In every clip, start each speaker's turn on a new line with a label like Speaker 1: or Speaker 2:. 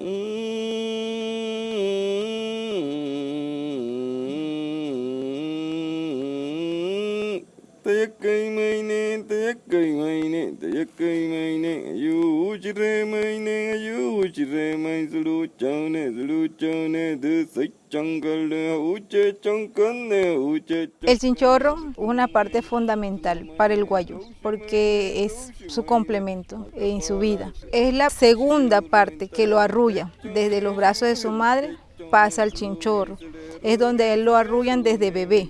Speaker 1: Mm. El chinchorro es una parte fundamental para el guayú porque es su complemento en su vida. Es la segunda parte que lo arrulla desde los brazos de su madre pasa al chinchorro. Es donde él lo arrullan desde bebé.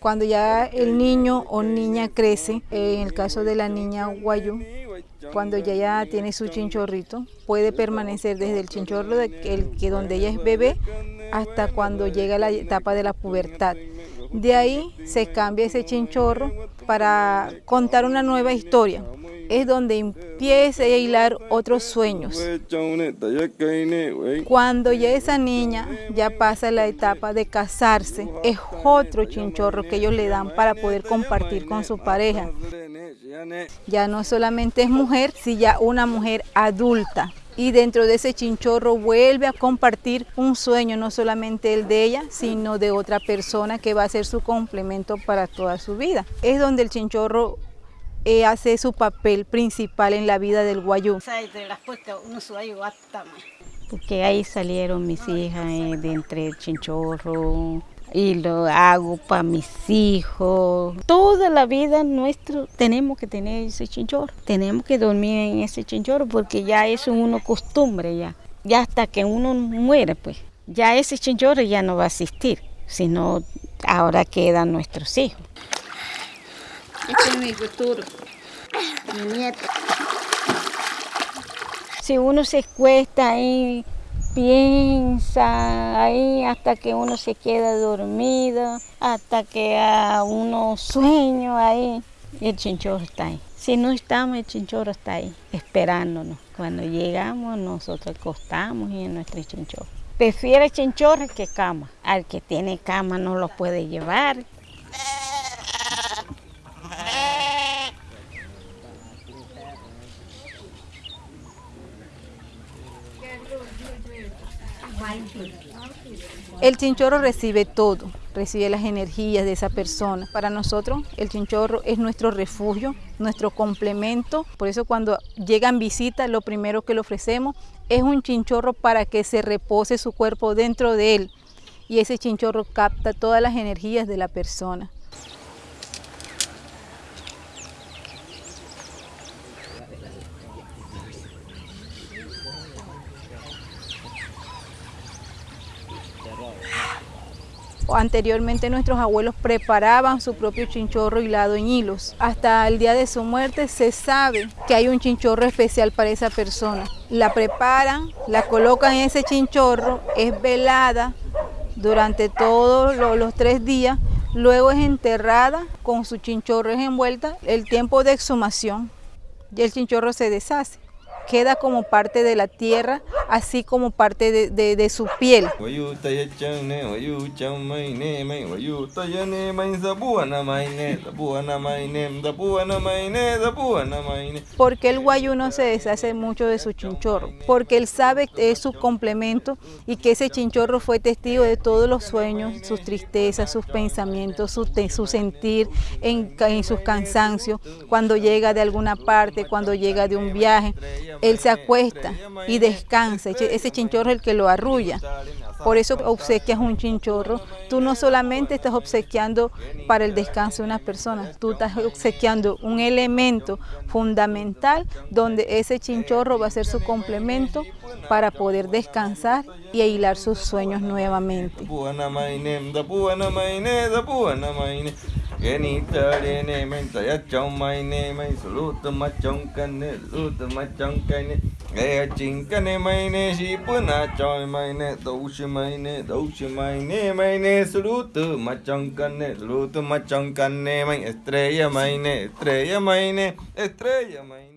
Speaker 1: Cuando ya el niño o niña crece, en el caso de la niña guayú, cuando ya, ya tiene su chinchorrito, puede permanecer desde el chinchorro de el, que donde ella es bebé hasta cuando llega la etapa de la pubertad. De ahí se cambia ese chinchorro para contar una nueva historia. Es donde empieza a hilar otros sueños. Cuando ya esa niña ya pasa la etapa de casarse, es otro chinchorro que ellos le dan para poder compartir con su pareja. Ya no solamente es mujer, sino ya una mujer adulta y dentro de ese chinchorro vuelve a compartir un sueño, no solamente el de ella, sino de otra persona que va a ser su complemento para toda su vida. Es donde el chinchorro hace su papel principal en la vida del guayú.
Speaker 2: Porque ahí salieron mis hijas eh, de entre el chinchorro, y lo hago para mis hijos. Toda la vida nuestro tenemos que tener ese chinchorro, tenemos que dormir en ese chinchorro porque ya es una costumbre ya. Ya hasta que uno muere pues, ya ese chinchorro ya no va a existir, sino ahora quedan nuestros hijos.
Speaker 3: Este es mi futuro, mi nieto.
Speaker 2: Si uno se cuesta ahí piensa ahí hasta que uno se queda dormido, hasta que a uno sueño ahí. El chinchorro está ahí. Si no estamos, el chinchorro está ahí, esperándonos. Cuando llegamos, nosotros acostamos y en nuestro chinchorro. Prefiere chinchorro que cama. Al que tiene cama no lo puede llevar.
Speaker 1: El chinchorro recibe todo, recibe las energías de esa persona. Para nosotros el chinchorro es nuestro refugio, nuestro complemento. Por eso cuando llegan visitas lo primero que le ofrecemos es un chinchorro para que se repose su cuerpo dentro de él. Y ese chinchorro capta todas las energías de la persona. Anteriormente nuestros abuelos preparaban su propio chinchorro hilado en hilos. Hasta el día de su muerte se sabe que hay un chinchorro especial para esa persona. La preparan, la colocan en ese chinchorro, es velada durante todos los tres días, luego es enterrada con su chinchorro envuelta el tiempo de exhumación y el chinchorro se deshace queda como parte de la tierra, así como parte de, de, de su piel. Porque el guayú no se deshace mucho de su chinchorro, porque él sabe que es su complemento y que ese chinchorro fue testigo de todos los sueños, sus tristezas, sus pensamientos, su, su sentir en, en sus cansancios, cuando llega de alguna parte, cuando llega de un viaje él se acuesta y descansa, ese chinchorro es el que lo arrulla. Por eso obsequias un chinchorro. Tú no solamente estás obsequiando para el descanso de una persona, tú estás obsequiando un elemento fundamental donde ese chinchorro va a ser su complemento para poder descansar y hilar sus sueños nuevamente.
Speaker 4: Chincane maine și până ceoi maine Dou și maine, dou și maine Maine sulută, macioncane Sulută, macioncane Mai estrella maine, estrella maine Estrella maine